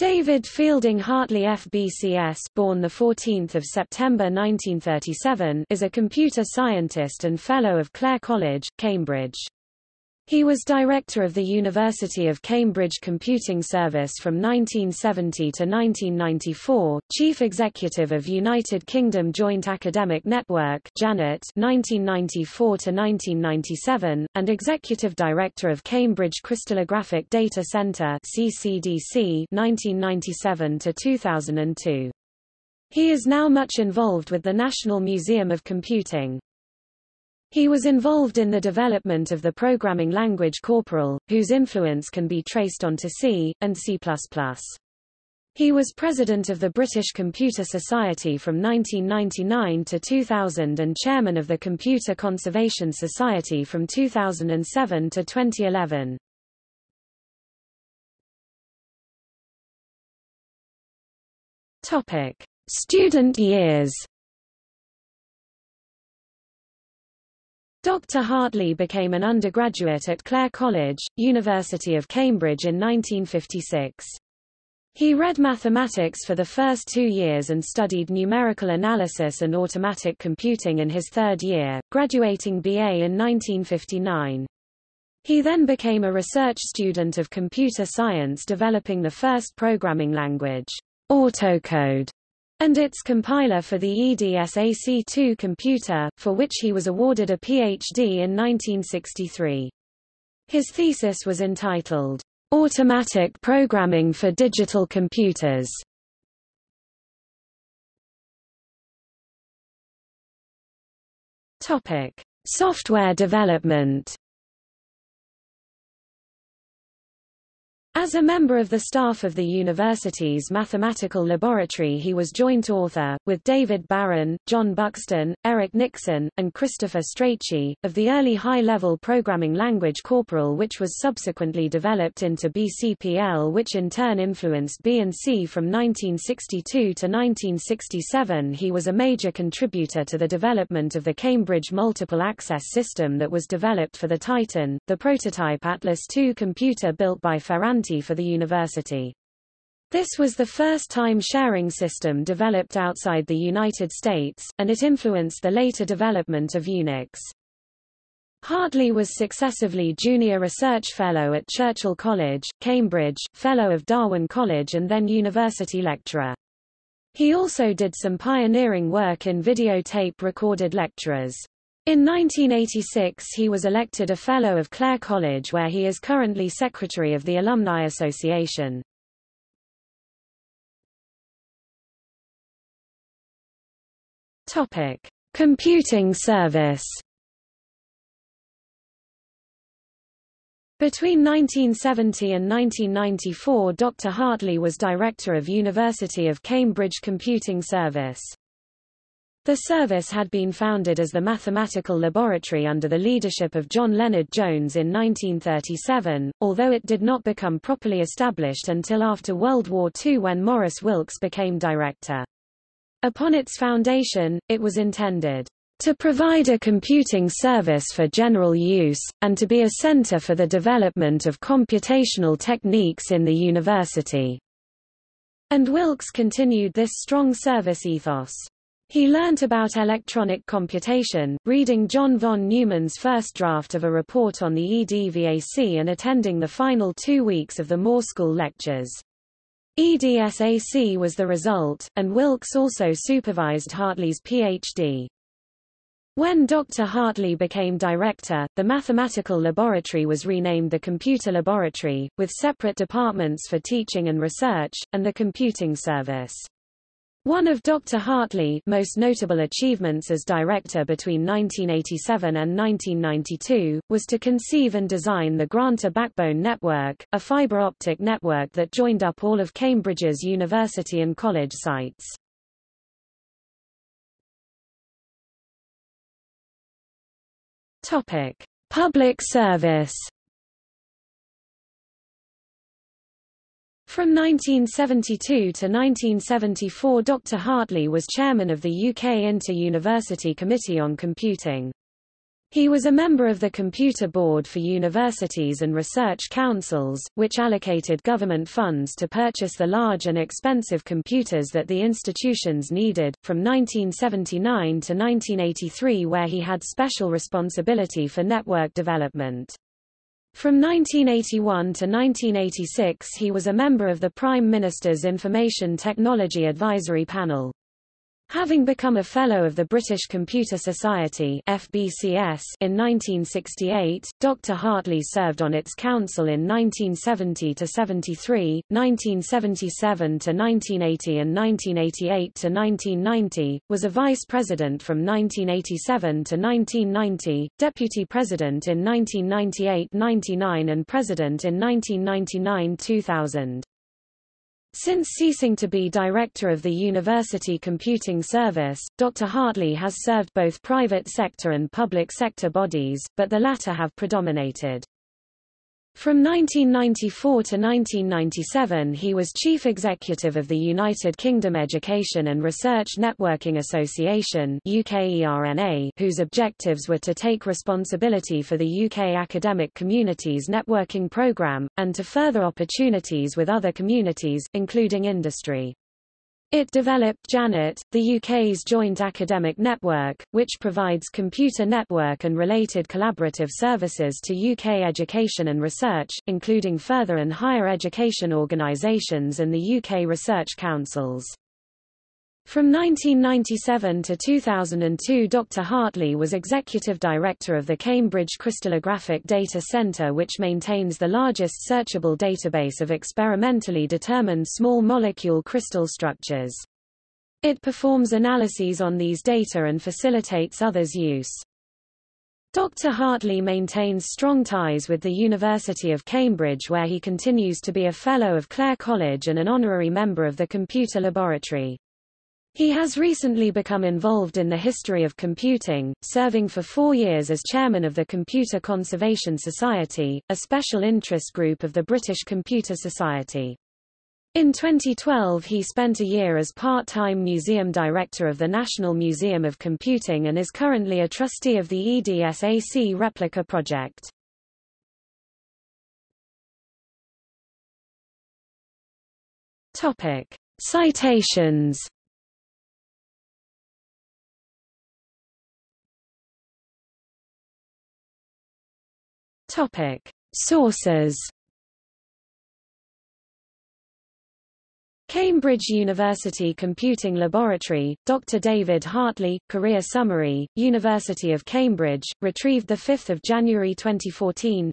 David Fielding Hartley FBCS born 14 September 1937 is a computer scientist and Fellow of Clare College, Cambridge. He was director of the University of Cambridge Computing Service from 1970 to 1994, chief executive of United Kingdom Joint Academic Network (JANET) 1994 to 1997, and executive director of Cambridge Crystallographic Data Centre (CCDC) 1997 to 2002. He is now much involved with the National Museum of Computing. He was involved in the development of the programming language Corporal, whose influence can be traced onto C, and C++. He was president of the British Computer Society from 1999 to 2000 and chairman of the Computer Conservation Society from 2007 to 2011. Topic: Student years. Dr. Hartley became an undergraduate at Clare College, University of Cambridge in 1956. He read mathematics for the first two years and studied numerical analysis and automatic computing in his third year, graduating BA in 1959. He then became a research student of computer science developing the first programming language, AutoCode, and its compiler for the EDSAC2 computer, for which he was awarded a PhD in 1963. His thesis was entitled, Automatic Programming for Digital Computers. Topic: Software development. As a member of the staff of the university's mathematical laboratory he was joint author, with David Barron, John Buxton, Eric Nixon, and Christopher Strachey, of the early high-level programming language Corporal which was subsequently developed into BCPL which in turn influenced B and C from 1962 to 1967 he was a major contributor to the development of the Cambridge Multiple Access System that was developed for the Titan, the prototype Atlas II computer built by Ferranti for the university. This was the first time-sharing system developed outside the United States, and it influenced the later development of Unix. Hartley was successively Junior Research Fellow at Churchill College, Cambridge, Fellow of Darwin College and then University Lecturer. He also did some pioneering work in videotape recorded lecturers. In 1986 he was elected a Fellow of Clare College where he is currently Secretary of the Alumni Association. Topic: Computing Service. Between 1970 and 1994 Dr. Hartley was Director of University of Cambridge Computing Service. The service had been founded as the Mathematical Laboratory under the leadership of John Lennard Jones in 1937, although it did not become properly established until after World War II when Maurice Wilkes became director. Upon its foundation, it was intended to provide a computing service for general use, and to be a center for the development of computational techniques in the university. And Wilkes continued this strong service ethos. He learnt about electronic computation, reading John von Neumann's first draft of a report on the EDVAC and attending the final two weeks of the Moore School lectures. EDSAC was the result, and Wilkes also supervised Hartley's Ph.D. When Dr. Hartley became director, the mathematical laboratory was renamed the Computer Laboratory, with separate departments for teaching and research, and the computing service. One of Dr. Hartley's most notable achievements as director between 1987 and 1992, was to conceive and design the Granta Backbone Network, a fiber optic network that joined up all of Cambridge's university and college sites. Topic. Public service From 1972 to 1974 Dr. Hartley was chairman of the UK Inter-University Committee on Computing. He was a member of the Computer Board for Universities and Research Councils, which allocated government funds to purchase the large and expensive computers that the institutions needed, from 1979 to 1983 where he had special responsibility for network development. From 1981 to 1986 he was a member of the Prime Minister's Information Technology Advisory Panel. Having become a Fellow of the British Computer Society FBCS in 1968, Dr. Hartley served on its council in 1970–73, 1977–1980 and 1988–1990, was a vice president from 1987 to 1990, deputy president in 1998–99 and president in 1999–2000. Since ceasing to be director of the University Computing Service, Dr. Hartley has served both private sector and public sector bodies, but the latter have predominated. From 1994 to 1997 he was chief executive of the United Kingdom Education and Research Networking Association whose objectives were to take responsibility for the UK academic community's networking programme, and to further opportunities with other communities, including industry. It developed JANET, the UK's joint academic network, which provides computer network and related collaborative services to UK education and research, including further and higher education organisations and the UK research councils. From 1997 to 2002 Dr. Hartley was Executive Director of the Cambridge Crystallographic Data Centre which maintains the largest searchable database of experimentally determined small molecule crystal structures. It performs analyses on these data and facilitates others' use. Dr. Hartley maintains strong ties with the University of Cambridge where he continues to be a Fellow of Clare College and an honorary member of the Computer Laboratory. He has recently become involved in the history of computing, serving for four years as chairman of the Computer Conservation Society, a special interest group of the British Computer Society. In 2012 he spent a year as part-time museum director of the National Museum of Computing and is currently a trustee of the EDSAC replica project. Topic. Citations Topic: Sources. Cambridge University Computing Laboratory, Dr. David Hartley, Career Summary, University of Cambridge, retrieved 5 January 2014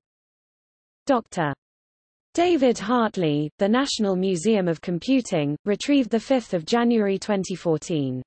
Dr. David Hartley, The National Museum of Computing, retrieved 5 January 2014